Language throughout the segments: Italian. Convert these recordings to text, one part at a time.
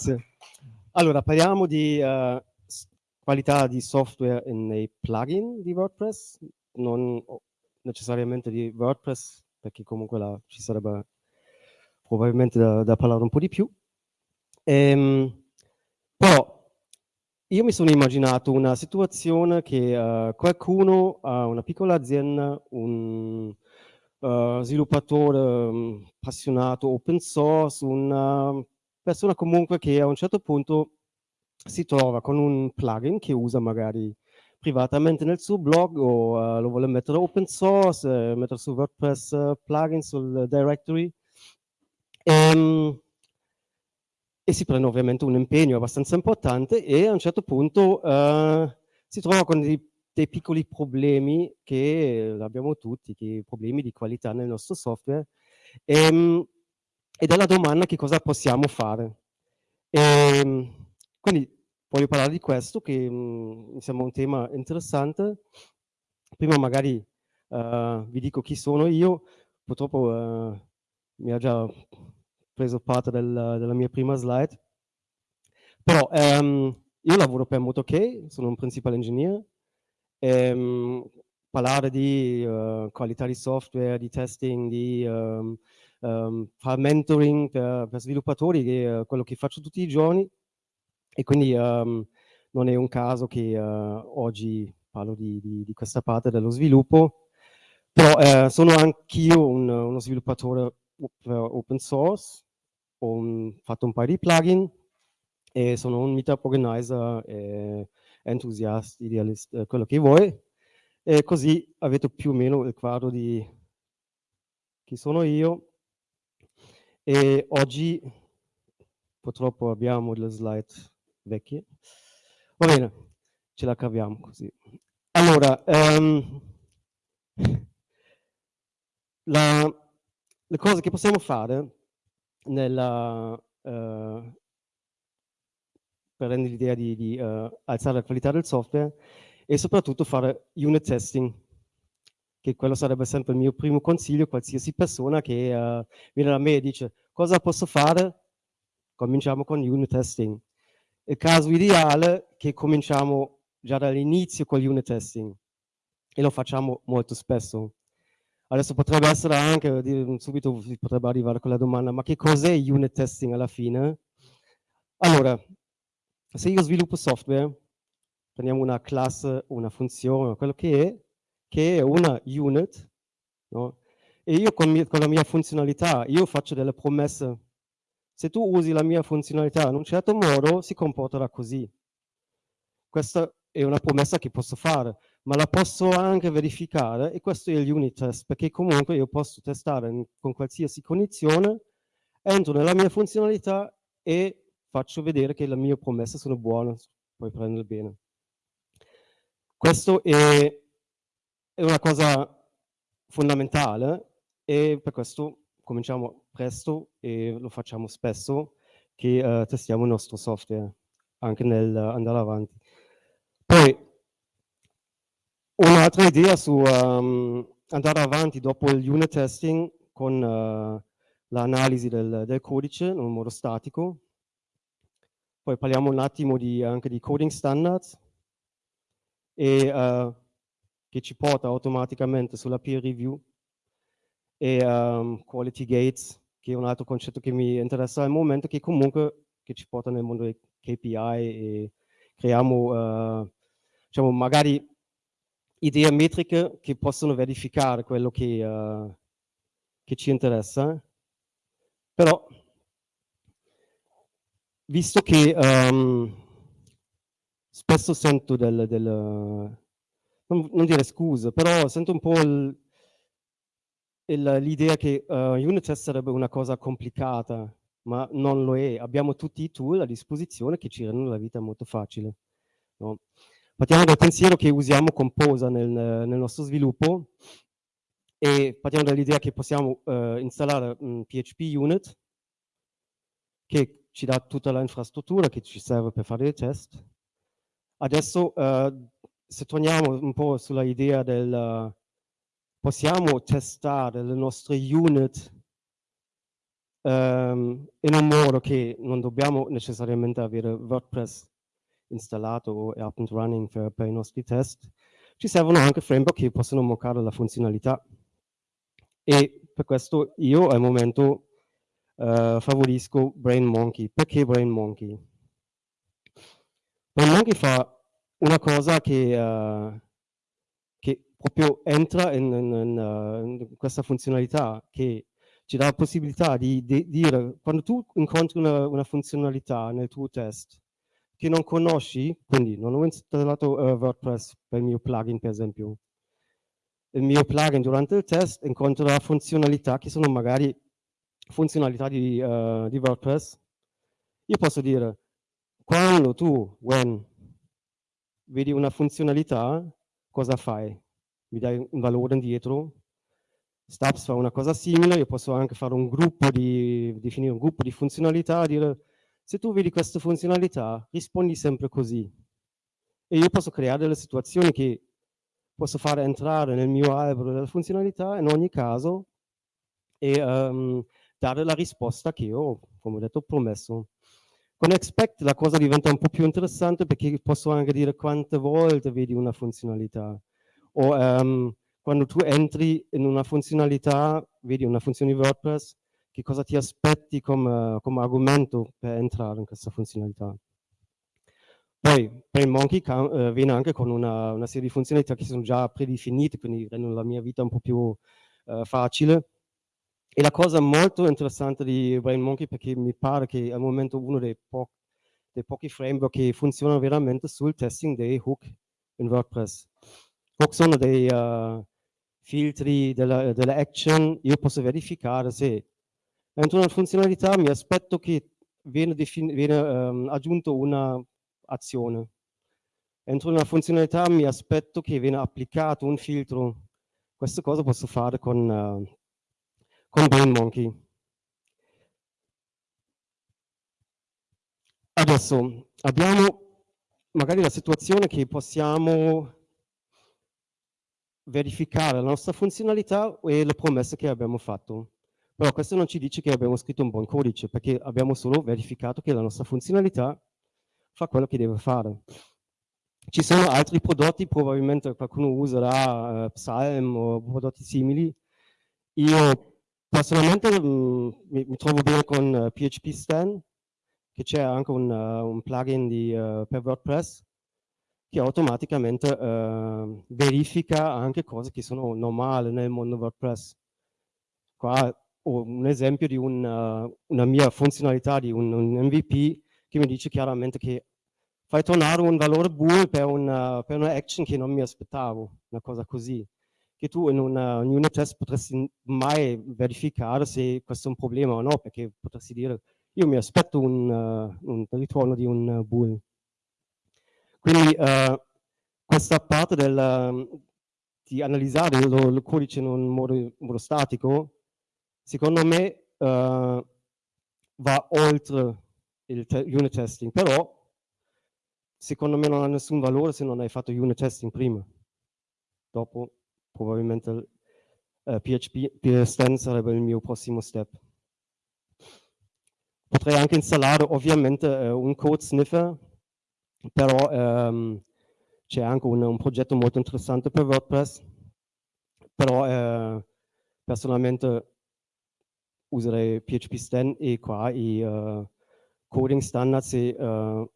Grazie. Allora, parliamo di uh, qualità di software nei plugin di WordPress, non necessariamente di WordPress, perché comunque là ci sarebbe probabilmente da, da parlare un po' di più. Ehm, però io mi sono immaginato una situazione che uh, qualcuno ha una piccola azienda, un uh, sviluppatore um, appassionato open source, una persona comunque che a un certo punto si trova con un plugin che usa magari privatamente nel suo blog o uh, lo vuole mettere open source, eh, mettere su WordPress uh, plugin sul directory e, ehm, e, si prende ovviamente un impegno abbastanza importante e a un certo punto uh, si trova con dei, dei, piccoli problemi che abbiamo tutti, che problemi di qualità nel nostro software e, ehm, ed è la domanda che cosa possiamo fare. E, ehm, quindi voglio parlare di questo che mhmm, mi sembra un tema interessante. Prima magari uh, vi dico chi sono io, purtroppo uh, mi ha già preso parte del, della mia prima slide, però um, io lavoro per MotoK, sono un principal engineer, e, um, parlare di uh, qualità di software, di testing, di um, fare mentoring per, per sviluppatori, che è quello che faccio tutti i giorni, e quindi um, non è un caso che uh, oggi parlo di, di, di, questa parte dello sviluppo, però uh, sono anch'io un, uno sviluppatore open source, ho un, fatto un paio di plugin e sono un meetup organizer, e entusiasta, idealista, eh, quello che vuoi, e così avete più o meno il quadro di chi sono io. E oggi purtroppo abbiamo le slide vecchie. Va bene, ce la caviamo così. Allora, um, la, le cose che possiamo fare nella, uh, per rendere l'idea di, di uh, alzare la qualità del software e soprattutto fare unit testing, che quello sarebbe sempre il mio primo consiglio, qualsiasi persona che uh, viene da me e dice cosa posso fare, cominciamo con unit testing il caso ideale è che cominciamo già dall'inizio con unit testing e lo facciamo molto spesso. Adesso potrebbe essere anche, subito si potrebbe arrivare con la domanda, ma che cos'è unit testing alla fine? Allora, se io sviluppo software, prendiamo una classe, una funzione, quello che è, che è una unit, no? e io con, con la mia funzionalità, io faccio delle promesse se tu usi la mia funzionalità in un certo modo, si comporterà così. Questa è una promessa che posso fare, ma la posso anche verificare e questo è l'unit test, perché comunque io posso testare con qualsiasi condizione, entro nella mia funzionalità e faccio vedere che le mie promesse sono buone, puoi prendere bene. Questo è, è una cosa fondamentale e per questo cominciamo presto e lo facciamo spesso che uh, testiamo il nostro software anche nel uh, andare avanti. Poi un'altra idea su um, andare avanti dopo il unit testing con uh, l'analisi del, del, codice in un modo statico. Poi parliamo un attimo di, anche di coding standards e, uh, che ci porta automaticamente sulla peer review e um, quality gates, che è un altro concetto che mi interessa al momento, che comunque che ci porta nel mondo dei KPI e creiamo, uh, diciamo, magari idee metriche che possono verificare quello che, uh, che ci interessa. Però, visto che um, spesso sento del, del non, non, dire scuse, però sento un po' l'idea che uh, unit test sarebbe una cosa complicata, ma non lo è. Abbiamo tutti i tool a disposizione che ci rendono la vita molto facile. No? Partiamo dal pensiero che usiamo Composa nel, nel nostro sviluppo e partiamo dall'idea che possiamo uh, installare un PHP unit che ci dà tutta l'infrastruttura che ci serve per fare i test. Adesso, uh, se torniamo un po' sulla idea del, possiamo testare le nostre unit ehm, in un modo che non dobbiamo necessariamente avere WordPress installato o up and running per, per i nostri test, ci servono anche framework che possono moccare la funzionalità. E per questo io al momento eh, favorisco Brain Monkey. Perché Brain Monkey? Brain Monkey fa una cosa che, uh, che proprio entra in, in, in, uh, in, questa funzionalità, che ci dà la possibilità di, di dire, quando tu incontri una, una, funzionalità nel tuo test che non conosci, quindi non ho installato uh, WordPress per il mio plugin per esempio, il mio plugin durante il test incontrerà funzionalità che sono magari funzionalità di, uh, di WordPress, io posso dire, quando tu, when, vedi una funzionalità, cosa fai? Mi dai un valore indietro? Stabs fa una cosa simile, io posso anche fare un gruppo di, definire un gruppo di funzionalità, dire, se tu vedi questa funzionalità, rispondi sempre così. E io posso creare delle situazioni che posso fare entrare nel mio albero delle funzionalità in ogni caso e um, dare la risposta che io, come ho detto, promesso. Con expect la cosa diventa un po' più interessante perché posso anche dire quante volte vedi una funzionalità. O um, quando tu entri in una funzionalità, vedi una funzione di WordPress, che cosa ti aspetti come, come argomento per entrare in questa funzionalità. Poi PrainMonkey eh, viene anche con una, una, serie di funzionalità che sono già predefinite, quindi rendono la mia vita un po' più eh, facile. E la cosa molto interessante di BrainMonkey, perché mi pare che al momento uno dei, po dei pochi framework che funzionano veramente sul testing dei hook in WordPress. Hook sono dei uh, filtri della, della action, io posso verificare se entro una funzionalità mi aspetto che viene, viene um, aggiunto una azione. Entro una funzionalità mi aspetto che viene applicato un filtro. Questa cosa posso fare con, uh, con BrainMonkey. Adesso abbiamo magari la situazione che possiamo verificare la nostra funzionalità e le promesse che abbiamo fatto. Però questo non ci dice che abbiamo scritto un buon codice, perché abbiamo solo verificato che la nostra funzionalità fa quello che deve fare. Ci sono altri prodotti, probabilmente qualcuno userà uh, Psalm o prodotti simili. Io personalmente mh, mm, mi, mi, trovo bene con uh, eh, PHP Stan, che c'è anche un, uh, un plugin di, per WordPress che automaticamente verifica anche cose che sono normali nel mondo WordPress. Qua ho un esempio di un, una mia funzionalità di un, un MVP che mi dice chiaramente che fai tornare un valore bool per una, per una action che non mi aspettavo, una cosa così, che tu in una, un unit test potresti mai verificare se questo è un problema o no, perché potresti dire io mi aspetto un, uh, un ritorno di un bool. Quindi uh, questa parte del, di analizzare il, codice in un modo, modo statico, secondo me uh, va oltre il te unit testing, però secondo me non ha nessun valore se non hai fatto unit testing prima. Dopo probabilmente uh, eh, PHP PSTN sarebbe il mio prossimo step. Potrei anche installare ovviamente uh, un code sniffer, però um, c'è anche un, un, progetto molto interessante per WordPress, però uh, personalmente userei PHP Stan e qua i coding standards, e, uh,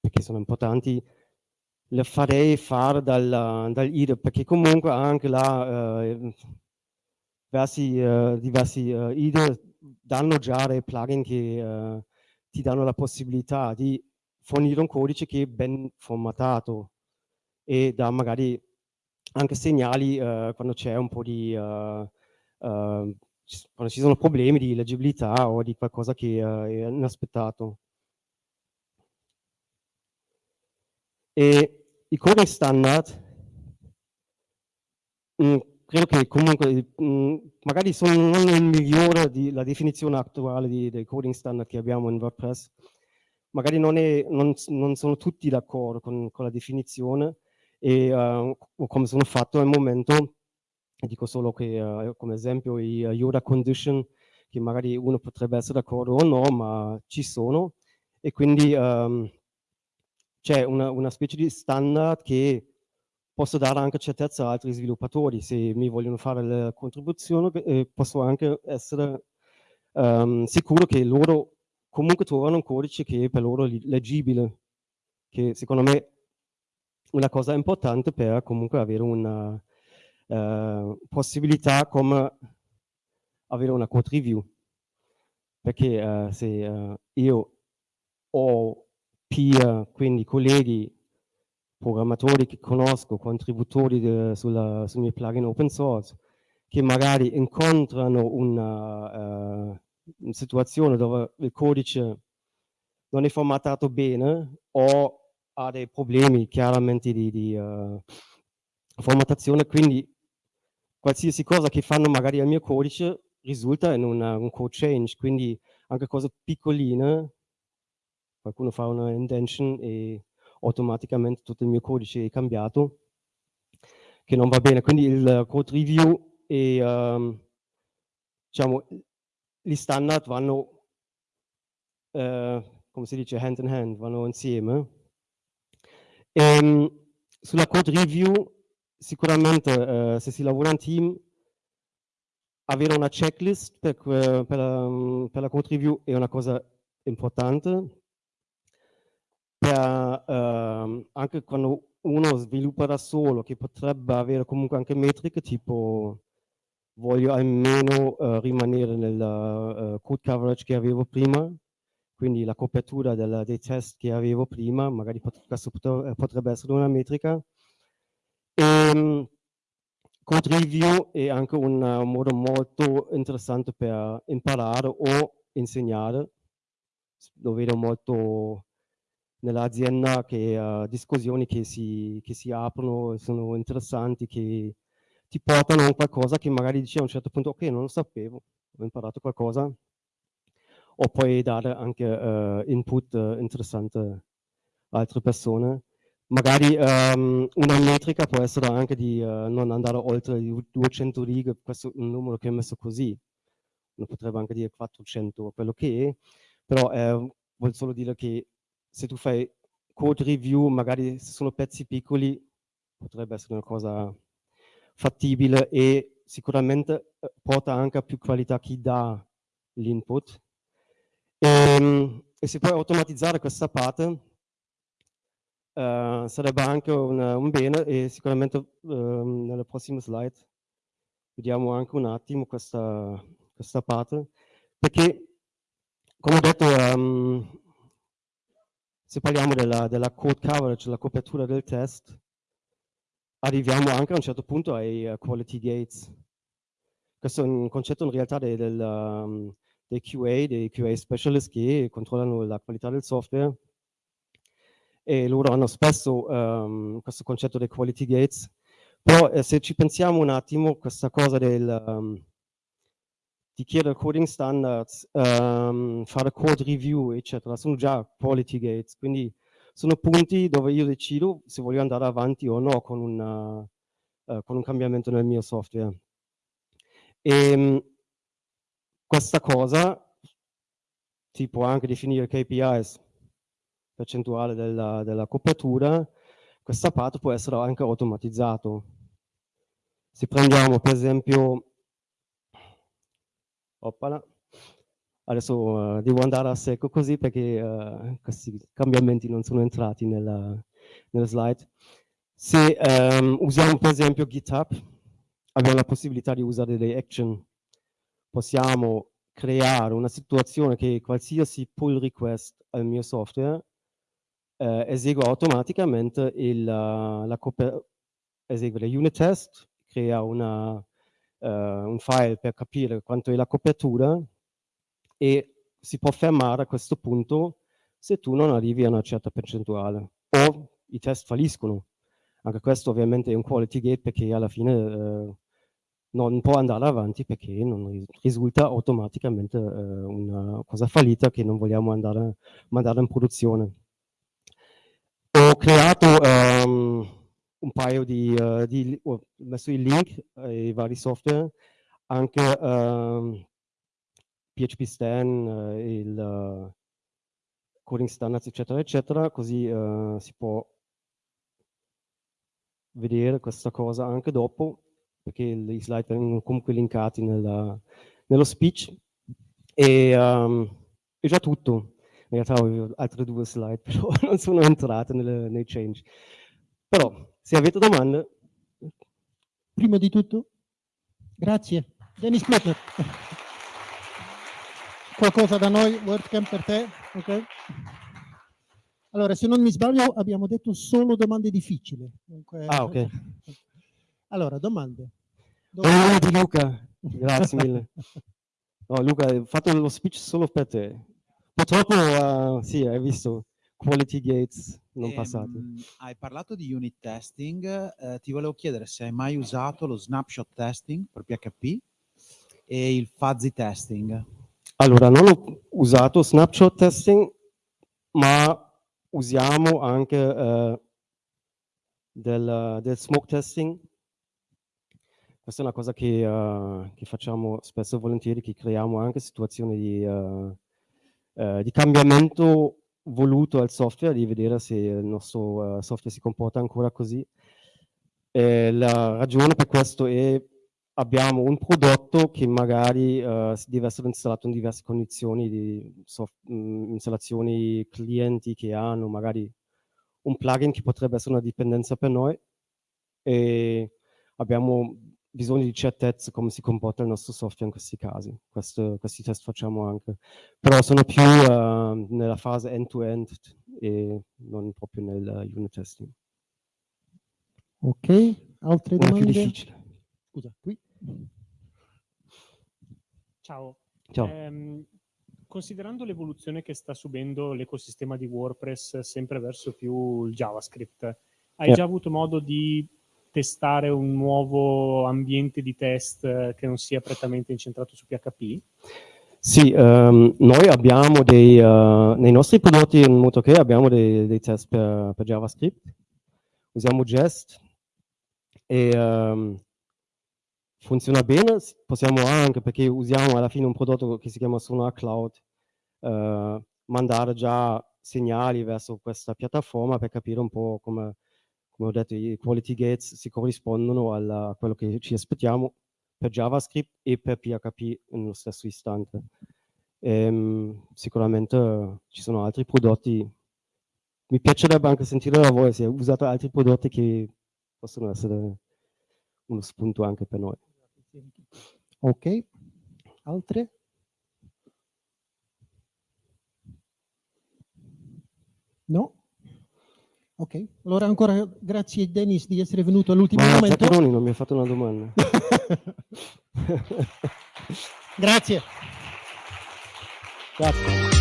perché sono importanti, le farei fare dal, dal IDE, perché comunque anche là uh, diversi, uh, diversi IDE danno già dei plugin che ti danno la possibilità di fornire un codice che è ben formattato e dà magari anche segnali quando c'è un po' di quando ci sono problemi di leggibilità o di qualcosa che è inaspettato. E i coding standard, mh, mm, credo che comunque mh, mm, magari sono non il migliore di, la definizione attuale di, dei coding standard che abbiamo in WordPress, magari non, è, non, non sono tutti d'accordo con, con, la definizione e uh, come sono fatto al momento dico solo che uh, come esempio i uh, Yoda condition che magari uno potrebbe essere d'accordo o no, ma ci sono. E quindi um, c'è una, una, specie di standard che posso dare anche certezza a altri sviluppatori. Se mi vogliono fare la contribuzione, eh, posso anche essere um, sicuro che loro comunque trovano un codice che è per loro leggibile, che secondo me è una cosa importante per comunque avere una uh, possibilità come avere una code review. Perché uh, se uh, io ho peer, quindi colleghi, programmatori che conosco, contributori de, sulla, sul mio plugin open source, che magari incontrano una, uh, una situazione dove il codice non è formattato bene o ha dei problemi chiaramente di, di uh, formattazione, quindi qualsiasi cosa che fanno magari al mio codice risulta in una, un code change, quindi anche cose piccoline, qualcuno fa una indention e automaticamente tutto il mio codice è cambiato, che non va bene. Quindi il code review e um, diciamo, gli standard vanno, uh, come si dice, hand in hand, vanno insieme. E, um, sulla code review, sicuramente uh, se si lavora in team, avere una checklist per, per, la, per la code review è una cosa importante, per, uh, anche quando uno sviluppa da solo, che potrebbe avere comunque anche metriche tipo voglio almeno uh, rimanere nel uh, code coverage che avevo prima, quindi la copertura del, dei test che avevo prima, magari questo potrebbe essere una metrica. E, um, code review è anche un, un modo molto interessante per imparare o insegnare. Lo vedo molto nell'azienda che uh, discussioni che si, che si aprono, sono interessanti, che ti portano a qualcosa che magari dici a un certo punto, ok, non lo sapevo, ho imparato qualcosa, o puoi dare anche uh, input uh, interessante a altre persone. Magari um, una metrica può essere anche di uh, non andare oltre le 200 righe, questo è un numero che è messo così, uno potrebbe anche dire 400, quello che è, però eh, vuol solo dire che se tu fai code review, magari se sono pezzi piccoli, potrebbe essere una cosa fattibile e sicuramente eh, porta anche a più qualità chi dà l'input. E, ehm, e, se puoi automatizzare questa parte, uh, sarebbe anche una, un bene e sicuramente uh, nelle prossime slide vediamo anche un attimo questa, questa parte, perché come ho detto um, se parliamo della, della code coverage, la copertura del test, arriviamo anche a un certo punto ai uh, quality gates. Questo è un concetto in realtà dei, del, um, dei QA, dei QA specialist che controllano la qualità del software e loro hanno spesso um, questo concetto dei quality gates, però eh, se ci pensiamo un attimo, questa cosa del, um, di chiedere coding standards, um, fare code review, eccetera, sono già quality gates, quindi sono punti dove io decido se voglio andare avanti o no con, una, uh, con un cambiamento nel mio software. E um, questa cosa si può anche definire KPIs, percentuale della, della copertura, questa parte può essere anche automatizzato. Se prendiamo per esempio, oppala, Adesso uh, devo andare a secco così perché uh, questi cambiamenti non sono entrati nella, nella slide. Se um, usiamo per esempio GitHub, abbiamo la possibilità di usare delle action. Possiamo creare una situazione che qualsiasi pull request al mio software eh, esegue automaticamente il, uh, la esegue le unit test, crea una, uh, un file per capire quanto è la copertura e si può fermare a questo punto se tu non arrivi a una certa percentuale o i test falliscono. Anche questo ovviamente è un quality gate perché alla fine eh, non può andare avanti perché non risulta automaticamente eh, una cosa fallita che non vogliamo andare, mandare in produzione. Ho creato um, un paio di, uh, di, ho messo i link ai vari software, anche um, PHP Stan, eh, il coding standards, eccetera, eccetera, così si può vedere questa cosa anche dopo, perché i slide vengono comunque linkati nella, nello speech. E um, è già tutto. In realtà ho altre due slide, però non sono entrate nelle, nei change. Però, se avete domande... Prima di tutto, grazie. Dennis Klettner. Qualcosa da noi, WordCamp per te? Ok. Allora, se non mi sbaglio, abbiamo detto solo domande difficili. Dunque, ah, ok. Allora, domande. Domande di Luca, grazie mille. No, Luca, hai fatto lo speech solo per te. Purtroppo, uh, sì, hai visto quality gates non ehm, passati. Hai parlato di unit testing, eh, ti volevo chiedere se hai mai usato lo snapshot testing per PHP e il fuzzy testing. Allora, non ho usato snapshot testing, ma usiamo anche eh, del, del, smoke testing. Questa è una cosa che, uh, che, facciamo spesso e volentieri, che creiamo anche situazioni di, uh, uh, di cambiamento voluto al software, di vedere se il nostro software si comporta ancora così. E la ragione per questo è abbiamo un prodotto che magari uh, deve essere installato in diverse condizioni di soft, mh, mm, installazioni clienti che hanno magari un plugin che potrebbe essere una dipendenza per noi e abbiamo bisogno di certezze come si comporta il nostro software in questi casi. Questo, questi test facciamo anche. Però sono più uh, nella fase end-to-end -end e non proprio nel unit testing. Ok, altre domande? È più difficile. Scusa, qui. Ciao. Ciao. Eh, considerando l'evoluzione che sta subendo l'ecosistema di WordPress sempre verso più il JavaScript, hai yeah. già avuto modo di testare un nuovo ambiente di test che non sia prettamente incentrato su PHP? Sì, um, noi abbiamo dei, uh, nei nostri prodotti in MotoK abbiamo dei, dei test per, per, JavaScript, usiamo Jest e um, funziona bene, possiamo anche, perché usiamo alla fine un prodotto che si chiama Sonar Cloud, eh, mandare già segnali verso questa piattaforma per capire un po' come, come ho detto, i quality gates si corrispondono alla, a quello che ci aspettiamo per JavaScript e per PHP nello stesso istante. Ehm, sicuramente ci sono altri prodotti, mi piacerebbe anche sentire da voi se usate altri prodotti che possono essere uno spunto anche per noi. Ok, altre? No? Ok, allora ancora grazie Dennis di essere venuto all'ultimo momento. Zaccheroni non mi ha fatto una domanda. grazie. Grazie.